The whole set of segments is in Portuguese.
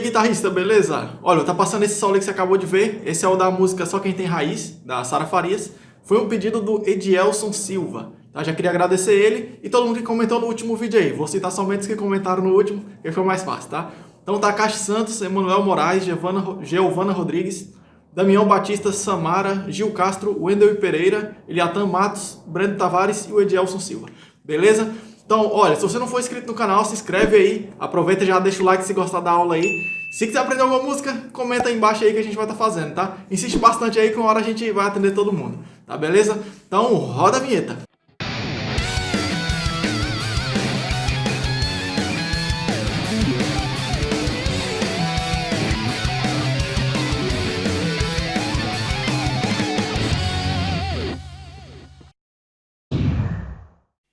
guitarrista, beleza? Olha, tá passando esse solo que você acabou de ver. Esse é o da música Só Quem Tem Raiz, da Sara Farias. Foi um pedido do Edielson Silva. Tá? Já queria agradecer ele e todo mundo que comentou no último vídeo aí. Vou citar somente os que comentaram no último, que foi mais fácil, tá? Então tá Caixa Santos, Emanuel Moraes, Giovana Rodrigues, Damião Batista, Samara, Gil Castro, Wendel Pereira, Eliatan Matos, Breno Tavares e o Edielson Silva. Beleza? Então, olha, se você não for inscrito no canal, se inscreve aí, aproveita e já deixa o like se gostar da aula aí. Se quiser aprender alguma música, comenta aí embaixo aí que a gente vai estar tá fazendo, tá? Insiste bastante aí que uma hora a gente vai atender todo mundo, tá beleza? Então, roda a vinheta.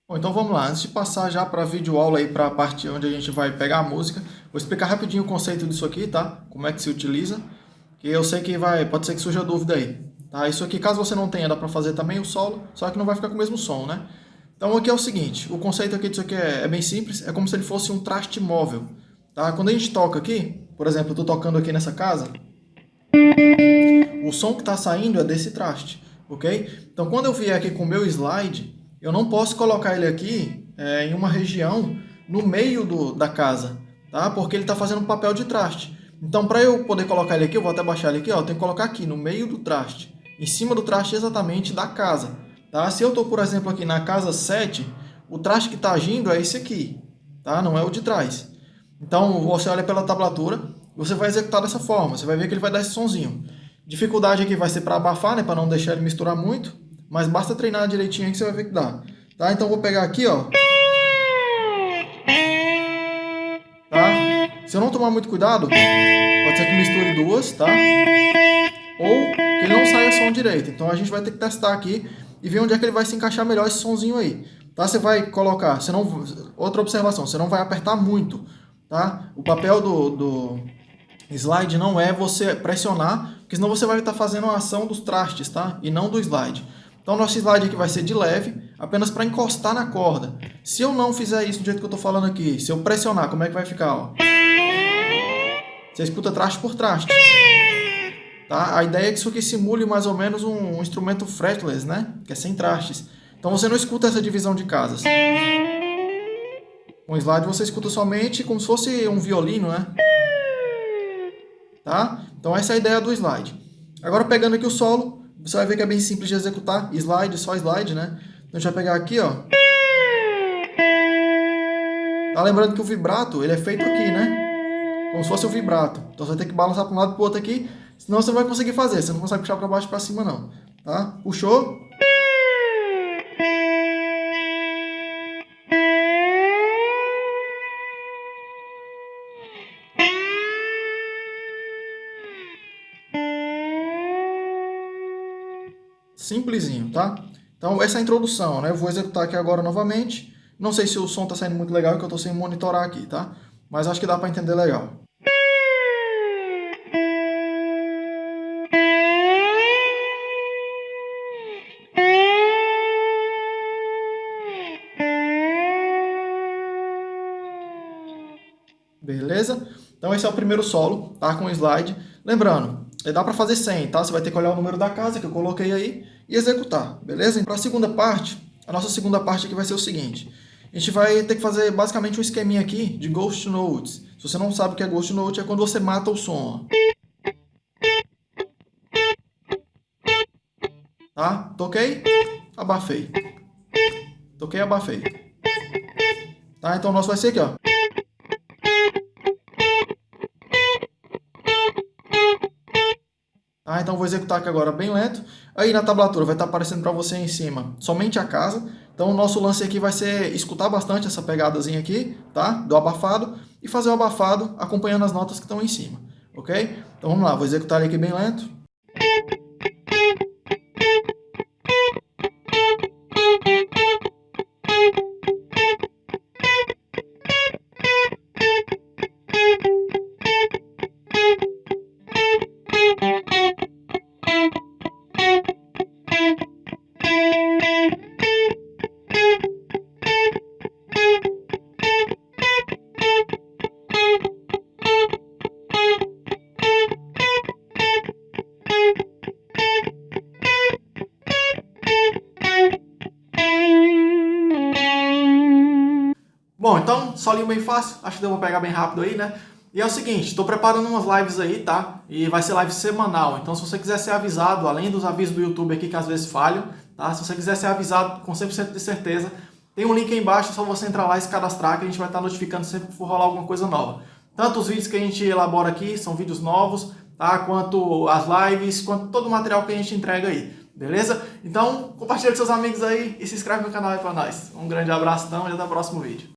Bom, então vamos lá. Antes de passar já para a videoaula aí para a parte onde a gente vai pegar a música, vou explicar rapidinho o conceito disso aqui, tá? Como é que se utiliza, que eu sei que vai, pode ser que surja dúvida aí. Tá? Isso aqui, caso você não tenha, dá para fazer também o solo, só que não vai ficar com o mesmo som, né? Então aqui é o seguinte, o conceito aqui disso aqui é, é bem simples, é como se ele fosse um traste móvel, tá? Quando a gente toca aqui, por exemplo, eu estou tocando aqui nessa casa, o som que está saindo é desse traste, ok? Então quando eu vier aqui com o meu slide, eu não posso colocar ele aqui é, em uma região no meio do, da casa, tá? Porque ele está fazendo um papel de traste. Então, para eu poder colocar ele aqui, eu vou até baixar ele aqui, ó, eu tenho que colocar aqui, no meio do traste. Em cima do traste exatamente da casa, tá? Se eu estou, por exemplo, aqui na casa 7, o traste que está agindo é esse aqui, tá? Não é o de trás. Então, você olha pela tablatura, você vai executar dessa forma, você vai ver que ele vai dar esse sonzinho. Dificuldade aqui vai ser para abafar, né, para não deixar ele misturar muito. Mas basta treinar direitinho que você vai ver que dá. Tá? Então vou pegar aqui, ó. Tá? Se eu não tomar muito cuidado, pode ser que misture duas, tá? Ou que ele não saia som direito. Então a gente vai ter que testar aqui e ver onde é que ele vai se encaixar melhor esse sonzinho aí. Tá? Você vai colocar, você não, outra observação, você não vai apertar muito, tá? O papel do, do slide não é você pressionar, porque senão você vai estar fazendo a ação dos trastes, tá? E não do slide. Então, nosso slide aqui vai ser de leve, apenas para encostar na corda. Se eu não fizer isso do jeito que eu estou falando aqui, se eu pressionar, como é que vai ficar? Ó? Você escuta traste por traste. Tá? A ideia é que isso aqui simule mais ou menos um, um instrumento fretless, né? Que é sem trastes. Então você não escuta essa divisão de casas. O slide você escuta somente como se fosse um violino, né? Tá? Então essa é a ideia do slide. Agora pegando aqui o solo, você vai ver que é bem simples de executar. Slide, só slide, né? Então a gente vai pegar aqui, ó. Tá lembrando que o vibrato, ele é feito aqui, né? Como se fosse o vibrato. Então você vai ter que balançar para um lado e para o outro aqui, senão você não vai conseguir fazer. Você não consegue puxar para baixo e para cima, não. Tá? Puxou. Simplesinho, tá? Então, essa é a introdução, né? Eu vou executar aqui agora novamente. Não sei se o som está saindo muito legal, que eu estou sem monitorar aqui, tá? Mas acho que dá para entender legal. Beleza? Então esse é o primeiro solo, tá? Com slide. Lembrando, dá para fazer 100, tá? Você vai ter que olhar o número da casa que eu coloquei aí e executar, beleza? Para a segunda parte, a nossa segunda parte aqui vai ser o seguinte. A gente vai ter que fazer basicamente um esqueminha aqui de Ghost Notes. Se você não sabe o que é Ghost Note, é quando você mata o som. Tá? Toquei, abafei. Toquei, abafei. Tá? Então o nosso vai ser aqui, ó. Ah, então vou executar aqui agora bem lento. Aí na tablatura vai estar aparecendo para você em cima somente a casa. Então o nosso lance aqui vai ser escutar bastante essa pegadazinha aqui, tá? Do abafado e fazer o abafado acompanhando as notas que estão em cima, ok? Então vamos lá, vou executar ele aqui bem lento. Solinho bem fácil, acho que deu pra pegar bem rápido aí, né? E é o seguinte, estou preparando umas lives aí, tá? E vai ser live semanal, então se você quiser ser avisado, além dos avisos do YouTube aqui que às vezes falham, tá? Se você quiser ser avisado com 100% de certeza, tem um link aí embaixo, é só você entrar lá e se cadastrar que a gente vai estar notificando sempre que for rolar alguma coisa nova. Tanto os vídeos que a gente elabora aqui, são vídeos novos, tá? Quanto as lives, quanto todo o material que a gente entrega aí, beleza? Então, compartilha com seus amigos aí e se inscreve no canal aí pra nós. Um grande abraço então e até o próximo vídeo.